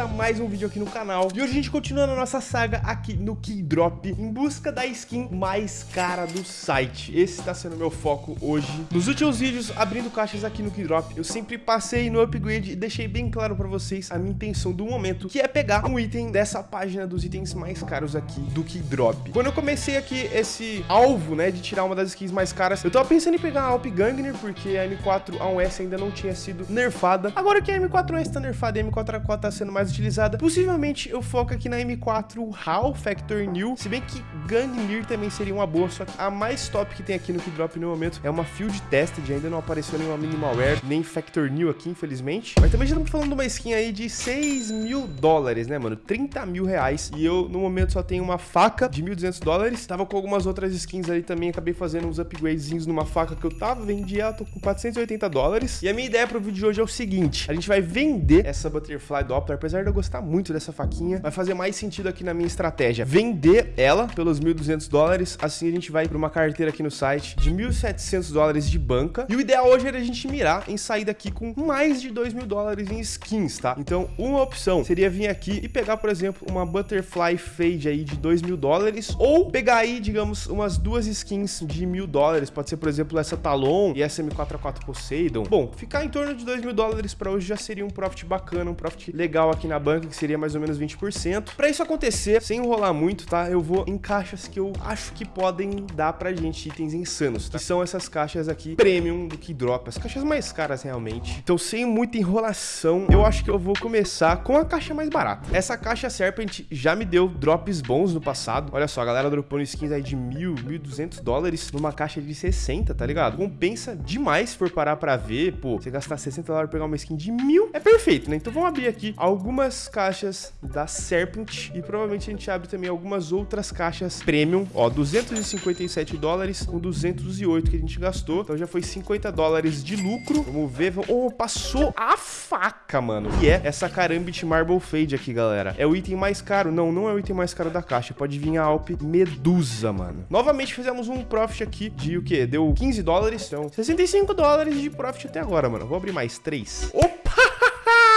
a mais um vídeo aqui no canal. E hoje a gente continua na nossa saga aqui no Keydrop Em busca da skin mais cara do site. Esse tá sendo meu foco hoje. Nos últimos vídeos, abrindo caixas aqui no Keydrop Eu sempre passei no upgrade e deixei bem claro pra vocês A minha intenção do momento Que é pegar um item dessa página dos itens mais caros aqui do Keydrop. Quando eu comecei aqui esse alvo, né, de tirar uma das skins mais caras Eu tava pensando em pegar a Alp Gangner Porque a M4A1S ainda não tinha sido nerfada. Agora que a M4A1S tá nerfada e a M4A4 tá sendo mais utilizada. Possivelmente eu foco aqui na M4 HAL Factor New, se bem que Gangnir também seria uma boa, só que a mais top que tem aqui no Keydrop no momento é uma Field Tested, ainda não apareceu nenhuma Minimalware, nem Factor New aqui, infelizmente. Mas também já estamos falando de uma skin aí de 6 mil dólares, né, mano? 30 mil reais. E eu, no momento, só tenho uma faca de 1.200 dólares. Tava com algumas outras skins ali também, acabei fazendo uns upgradezinhos numa faca que eu tava, vendi ela, tô com 480 dólares. E a minha ideia pro vídeo de hoje é o seguinte, a gente vai vender essa Butterfly Doppler, apesar de eu gostar muito dessa faquinha, vai fazer mais sentido aqui na minha estratégia. Vender ela pelos 1.200 dólares, assim a gente vai para uma carteira aqui no site de 1.700 dólares de banca. E o ideal hoje era a gente mirar em sair daqui com mais de 2 mil dólares em skins, tá? Então, uma opção seria vir aqui e pegar, por exemplo, uma Butterfly Fade aí de 2 mil dólares, ou pegar aí, digamos, umas duas skins de mil dólares, pode ser, por exemplo, essa Talon e essa M4A4 Poseidon. Bom, ficar em torno de 2 mil dólares para hoje já seria um profit bacana, um profit legal aqui na banca, que seria mais ou menos 20%. Para isso acontecer, sem enrolar muito, tá? Eu vou em caixas que eu acho que podem dar pra gente itens insanos, tá? Que são essas caixas aqui premium do que drop, as caixas mais caras realmente. Então, sem muita enrolação, eu acho que eu vou começar com a caixa mais barata. Essa caixa Serpent já me deu drops bons no passado. Olha só, a galera dropando skins aí de mil, mil duzentos dólares numa caixa de 60, tá ligado? Compensa demais se for parar pra ver, pô, você gastar 60 dólares pra pegar uma skin de mil, é perfeito, né? Então vamos abrir aqui algumas caixas da Serpent e provavelmente a gente abre também algumas outras caixas Premium, ó, 257 dólares com 208 que a gente gastou, então já foi 50 dólares de lucro, vamos ver, oh, passou a faca, mano, que é essa Karambit Marble Fade aqui, galera, é o item mais caro, não, não é o item mais caro da caixa, pode vir a Alp Medusa, mano. Novamente fizemos um profit aqui de o que? Deu 15 dólares, então 65 dólares de profit até agora, mano, vou abrir mais três. Opa!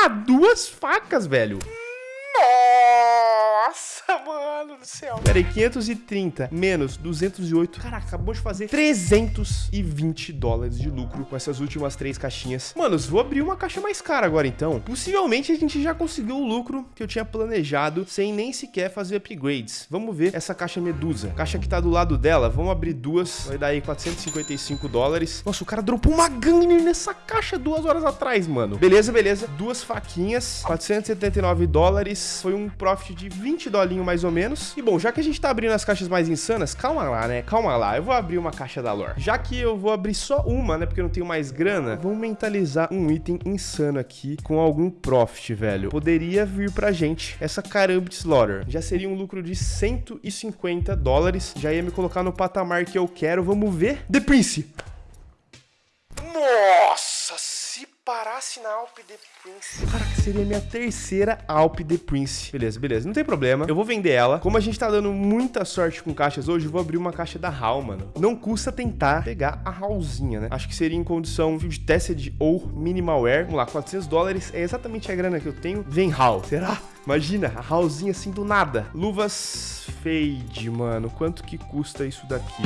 Duas facas, velho. Nossa, mano do céu. Pera aí, 530 menos 208. Caraca, acabou de fazer 320 dólares de lucro com essas últimas três caixinhas. Manos, vou abrir uma caixa mais cara agora, então. Possivelmente a gente já conseguiu o lucro que eu tinha planejado sem nem sequer fazer upgrades. Vamos ver essa caixa Medusa. Caixa que tá do lado dela, vamos abrir duas. Vai dar aí 455 dólares. Nossa, o cara dropou uma Gangner nessa caixa duas horas atrás, mano. Beleza, beleza. Duas faquinhas, 479 dólares. Foi um profit de 20 dolinho mais ou menos. E bom, já que a gente tá abrindo as caixas mais insanas, calma lá, né? Calma lá. Eu vou abrir uma caixa da lore. Já que eu vou abrir só uma, né? Porque eu não tenho mais grana, vamos mentalizar um item insano aqui com algum profit, velho. Poderia vir pra gente essa Karambit Slaughter. Já seria um lucro de 150 dólares. Já ia me colocar no patamar que eu quero. Vamos ver. The Prince. Nossa, se parasse na Alp The Prince. Cara, que seria minha terceira Alp The Prince. Beleza, beleza. Não tem problema. Eu vou vender ela. Como a gente tá dando muita sorte com caixas hoje, eu vou abrir uma caixa da HAL, mano. Não custa tentar pegar a HALzinha, né? Acho que seria em condição Field Tested ou Minimalware. Vamos lá, 400 dólares é exatamente a grana que eu tenho. Vem HAL. Será? Imagina, a HALzinha assim do nada. Luvas Fade, mano. Quanto que custa isso daqui?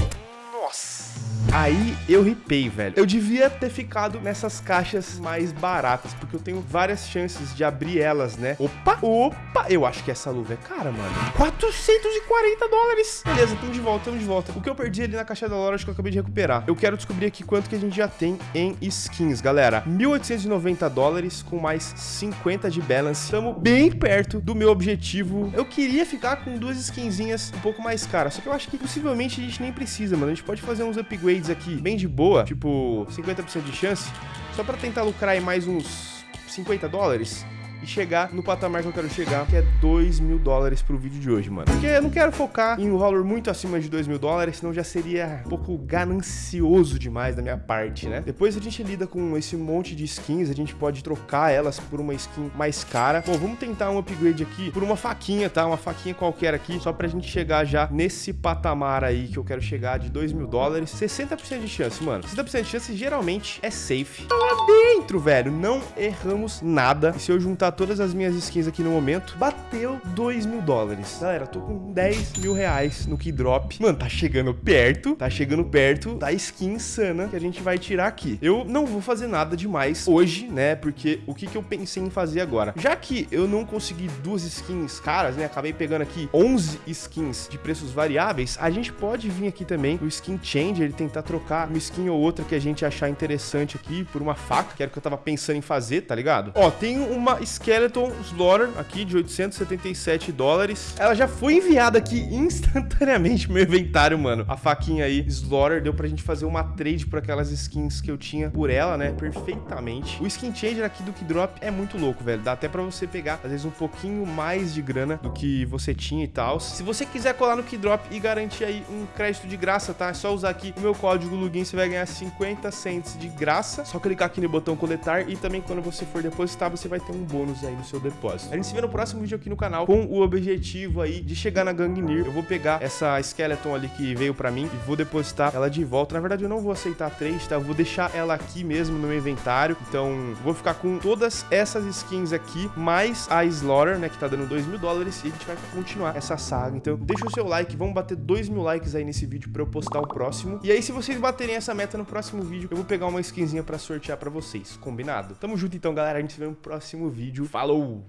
Nossa. Aí eu ripei, velho. Eu devia ter ficado nessas caixas mais baratas, porque eu tenho várias chances de abrir elas, né? Opa, opa. Eu acho que essa luva é cara, mano. 440 dólares. Beleza, estamos de volta, estamos de volta. O que eu perdi ali na caixa da loja, acho que eu acabei de recuperar. Eu quero descobrir aqui quanto que a gente já tem em skins, galera. 1.890 dólares com mais 50 de balance. Estamos bem perto do meu objetivo. Eu queria ficar com duas skinzinhas um pouco mais caras, só que eu acho que possivelmente a gente nem precisa, mano. A gente pode fazer uns upgrades aqui bem de boa, tipo 50% de chance, só pra tentar lucrar aí mais uns 50 dólares e chegar no patamar que eu quero chegar, que é 2 mil dólares pro vídeo de hoje, mano. Porque eu não quero focar em um valor muito acima de 2 mil dólares, senão já seria um pouco ganancioso demais da minha parte, né? Depois a gente lida com esse monte de skins, a gente pode trocar elas por uma skin mais cara. Bom, vamos tentar um upgrade aqui por uma faquinha, tá? Uma faquinha qualquer aqui, só pra gente chegar já nesse patamar aí que eu quero chegar de 2 mil dólares. 60% de chance, mano. 60% de chance geralmente é safe. Bem velho, não erramos nada. E se eu juntar todas as minhas skins aqui no momento, bateu 2 mil dólares. Galera, tô com 10 mil reais no Keydrop. Mano, tá chegando perto, tá chegando perto da skin insana que a gente vai tirar aqui. Eu não vou fazer nada demais hoje, né? Porque o que, que eu pensei em fazer agora? Já que eu não consegui duas skins caras, né? Acabei pegando aqui 11 skins de preços variáveis, a gente pode vir aqui também no Skin Changer e tentar trocar uma skin ou outra que a gente achar interessante aqui por uma faca, que era o que eu tava pensando em fazer, tá ligado? Ó, tem uma Skeleton Slaughter aqui de 877 dólares. Ela já foi enviada aqui instantaneamente no meu inventário, mano. A faquinha aí, Slaughter, deu pra gente fazer uma trade por aquelas skins que eu tinha por ela, né? Perfeitamente. O Skin Changer aqui do Keydrop é muito louco, velho. Dá até pra você pegar, às vezes, um pouquinho mais de grana do que você tinha e tal. Se você quiser colar no Keydrop e garantir aí um crédito de graça, tá? É só usar aqui o meu código login, você vai ganhar 50 cents de graça. Só clicar aqui no botão coletar e também quando você for depositar, você vai ter um bônus aí no seu depósito. A gente se vê no próximo vídeo aqui no canal com o objetivo aí de chegar na Gangnir. Eu vou pegar essa Skeleton ali que veio pra mim e vou depositar ela de volta. Na verdade, eu não vou aceitar trade, tá? Eu vou deixar ela aqui mesmo no meu inventário. Então, vou ficar com todas essas skins aqui, mais a Slaughter, né, que tá dando 2 mil dólares e a gente vai continuar essa saga. Então, deixa o seu like, vamos bater 2 mil likes aí nesse vídeo pra eu postar o próximo. E aí, se vocês baterem essa meta no próximo vídeo, eu vou pegar uma skinzinha pra sortear pra vocês, combinado? Tamo junto então, galera. A gente se vê no próximo vídeo. Falou!